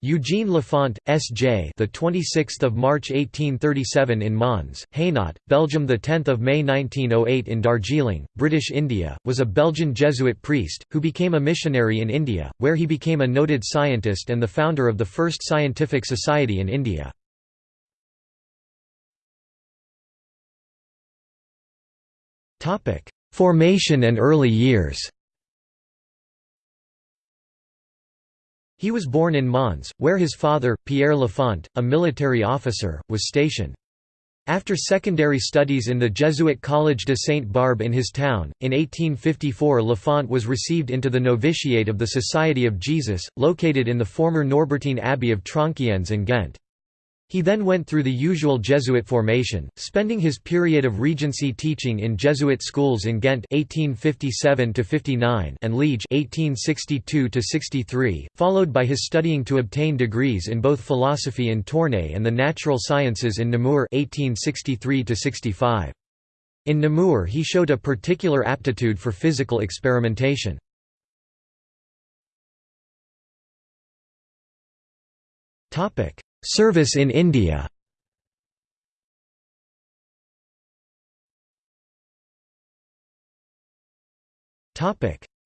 Eugene Lafont, S.J. The 26th of March 1837 in Mons, Hainaut, Belgium. The 10th of May 1908 in Darjeeling, British India, was a Belgian Jesuit priest who became a missionary in India, where he became a noted scientist and the founder of the first scientific society in India. Topic: Formation and early years. He was born in Mons, where his father, Pierre Lafont, a military officer, was stationed. After secondary studies in the Jesuit College de Sainte-Barbe in his town, in 1854 Lafont was received into the novitiate of the Society of Jesus, located in the former Norbertine Abbey of Tronchiennes in Ghent. He then went through the usual Jesuit formation, spending his period of regency teaching in Jesuit schools in Ghent 1857 and Liege 1862 followed by his studying to obtain degrees in both philosophy in Tournai and the natural sciences in Namur 1863 -65. In Namur he showed a particular aptitude for physical experimentation. Topic Service in India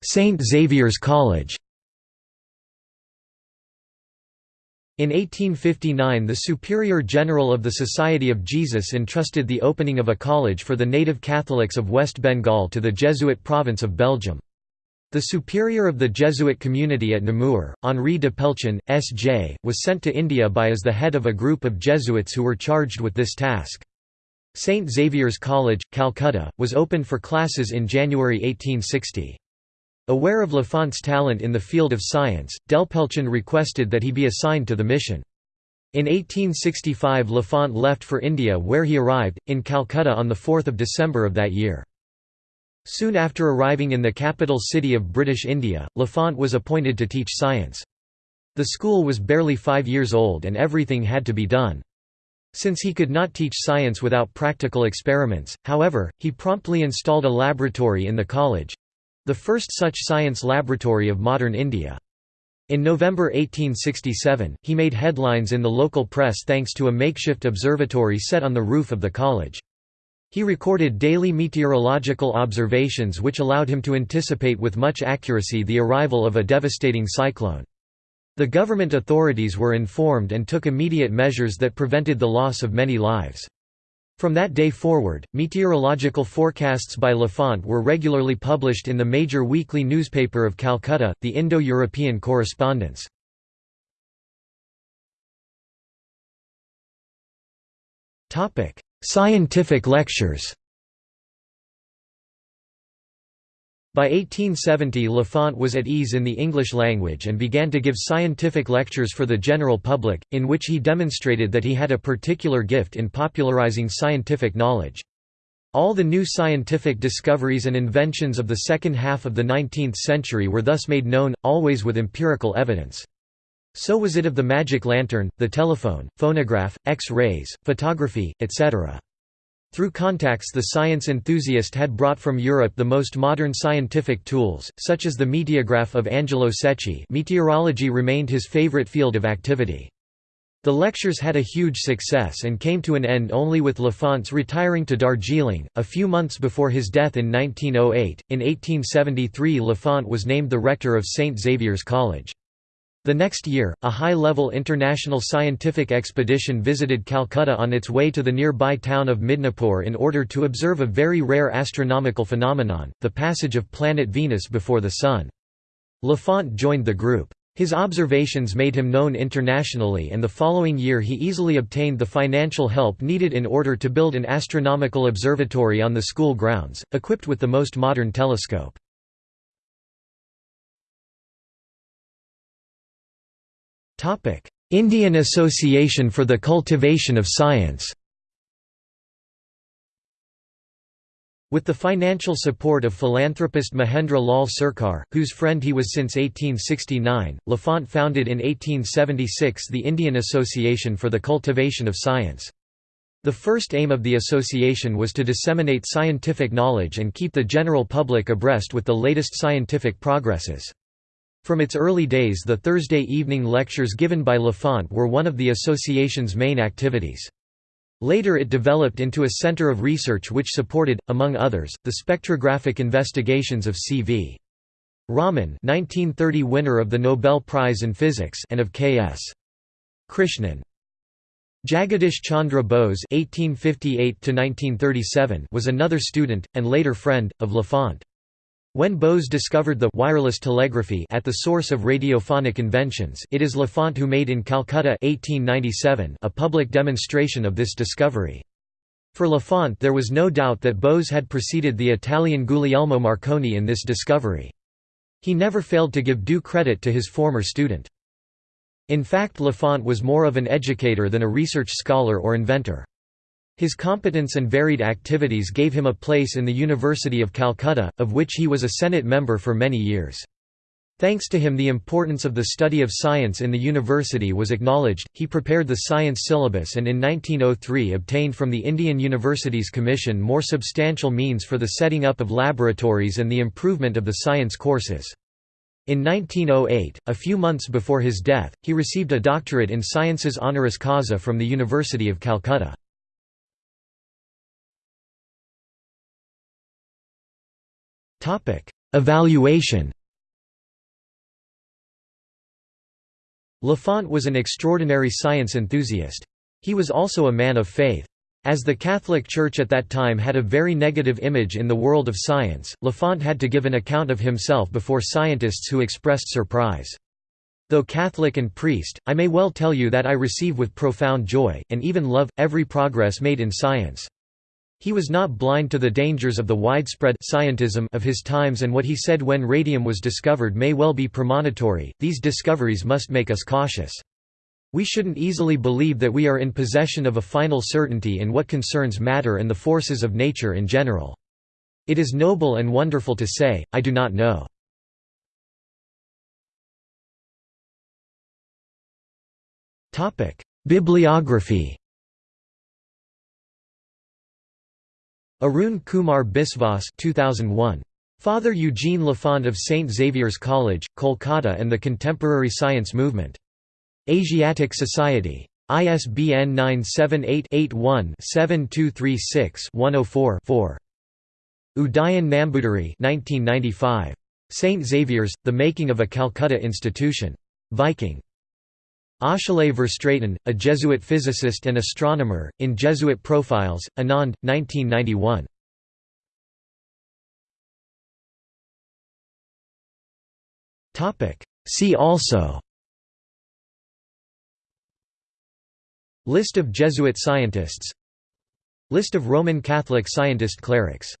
St Xavier's College In 1859 the Superior General of the Society of Jesus entrusted the opening of a college for the native Catholics of West Bengal to the Jesuit province of Belgium. The superior of the Jesuit community at Namur, Henri Depelchin, S.J., was sent to India by as the head of a group of Jesuits who were charged with this task. St. Xavier's College, Calcutta, was opened for classes in January 1860. Aware of Lafont's talent in the field of science, Depelchin requested that he be assigned to the mission. In 1865 Lafont left for India where he arrived, in Calcutta on 4 December of that year. Soon after arriving in the capital city of British India, Lafont was appointed to teach science. The school was barely five years old and everything had to be done. Since he could not teach science without practical experiments, however, he promptly installed a laboratory in the college—the first such science laboratory of modern India. In November 1867, he made headlines in the local press thanks to a makeshift observatory set on the roof of the college. He recorded daily meteorological observations which allowed him to anticipate with much accuracy the arrival of a devastating cyclone. The government authorities were informed and took immediate measures that prevented the loss of many lives. From that day forward, meteorological forecasts by Lafont were regularly published in the major weekly newspaper of Calcutta, the Indo-European Correspondence. Scientific lectures By 1870 Lafont was at ease in the English language and began to give scientific lectures for the general public, in which he demonstrated that he had a particular gift in popularizing scientific knowledge. All the new scientific discoveries and inventions of the second half of the 19th century were thus made known, always with empirical evidence. So was it of the magic lantern, the telephone, phonograph, X-rays, photography, etc. Through contacts the science enthusiast had brought from Europe the most modern scientific tools, such as the meteograph of Angelo Secchi meteorology remained his favorite field of activity. The lectures had a huge success and came to an end only with Lafont's retiring to Darjeeling, a few months before his death in 1908. In 1873 Lafont was named the rector of St. Xavier's College. The next year, a high-level international scientific expedition visited Calcutta on its way to the nearby town of Midnapore in order to observe a very rare astronomical phenomenon, the passage of planet Venus before the Sun. Lafont joined the group. His observations made him known internationally and the following year he easily obtained the financial help needed in order to build an astronomical observatory on the school grounds, equipped with the most modern telescope. Indian Association for the Cultivation of Science With the financial support of philanthropist Mahendra Lal Sarkar, whose friend he was since 1869, Lafont founded in 1876 the Indian Association for the Cultivation of Science. The first aim of the association was to disseminate scientific knowledge and keep the general public abreast with the latest scientific progresses. From its early days the Thursday evening lectures given by Lafont were one of the association's main activities. Later it developed into a center of research which supported, among others, the spectrographic investigations of C.V. Raman 1930 winner of the Nobel Prize in Physics and of K.S. Krishnan. Jagadish Chandra Bose (1858–1937) was another student and later friend of Lafont. When Bose discovered the wireless telegraphy at the source of radiophonic inventions, it is Lafont who made in Calcutta 1897 a public demonstration of this discovery. For Lafont there was no doubt that Bose had preceded the Italian Guglielmo Marconi in this discovery. He never failed to give due credit to his former student. In fact Lafont was more of an educator than a research scholar or inventor. His competence and varied activities gave him a place in the University of Calcutta, of which he was a Senate member for many years. Thanks to him the importance of the study of science in the university was acknowledged, he prepared the science syllabus and in 1903 obtained from the Indian Universities Commission more substantial means for the setting up of laboratories and the improvement of the science courses. In 1908, a few months before his death, he received a doctorate in sciences honoris causa from the University of Calcutta. Evaluation Lafont was an extraordinary science enthusiast. He was also a man of faith. As the Catholic Church at that time had a very negative image in the world of science, Lafont had to give an account of himself before scientists who expressed surprise. Though Catholic and priest, I may well tell you that I receive with profound joy, and even love, every progress made in science. He was not blind to the dangers of the widespread scientism of his times and what he said when radium was discovered may well be premonitory, these discoveries must make us cautious. We shouldn't easily believe that we are in possession of a final certainty in what concerns matter and the forces of nature in general. It is noble and wonderful to say, I do not know. Bibliography Arun Kumar Biswas 2001. Father Eugene Lafont of St. Xavier's College, Kolkata and the Contemporary Science Movement. Asiatic Society. ISBN 978-81-7236-104-4. Udayan Namboodiry 1995. St. Xavier's, The Making of a Calcutta Institution. Viking. Achille Verstraeten, a Jesuit physicist and astronomer, in Jesuit Profiles, Anand, 1991. See also List of Jesuit scientists List of Roman Catholic scientist clerics